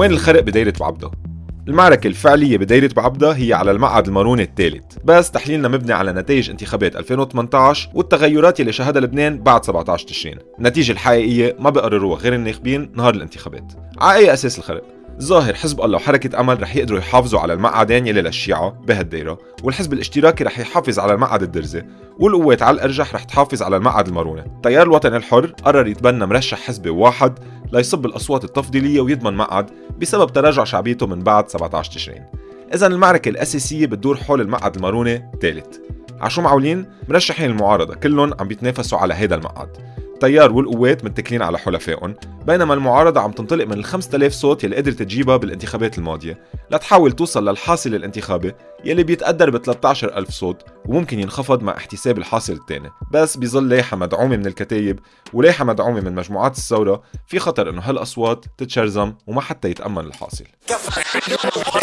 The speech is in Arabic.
وين الخرق بدايرة بعبدة؟ المعركة الفعلية بدايرة بعبدة هي على المقعد الماروني الثالث بس تحليلنا مبني على نتائج انتخابات 2018 والتغيرات اللي شهدها لبنان بعد 17 تشرين النتيجة الحقيقية ما بقرروها غير الناخبين نهار الانتخابات على أي أساس الخرق؟ ظاهر حزب الله وحركة أمل رح يقدروا يحافظوا على المقعدين يلي للشيعة بهالدايرة والحزب الاشتراكي رح يحافظ على المقعد الدرزي والقوات على الأرجح رح تحافظ على المقعد المارونة التيار الوطني الحر قرر يتبنى مرشح حزبي واحد ليصب الأصوات التفضيلية ويضمن مقعد بسبب تراجع شعبيته من بعد 17 تشرين. إذا المعركة الأساسية بتدور حول المقعد المارونة ثالث. عشو معولين؟ مرشحين المعارضة كلهم عم بيتنافسوا على هيدا المقعد التيار والقوات متكلين على حلفائهم بينما المعارضة عم تنطلق من ال 5000 صوت يلي قدرت تجيبها بالانتخابات الماضية. لتحاول توصل للحاصل الانتخابي يلي بيتقدر ب 13000 صوت وممكن ينخفض مع احتساب الحاصل الثاني. بس بظل لايحة مدعومة من الكتايب ولايحة مدعومة من مجموعات الثورة في خطر إنه هالأصوات تتشرزم وما حتى يتأمن الحاصل.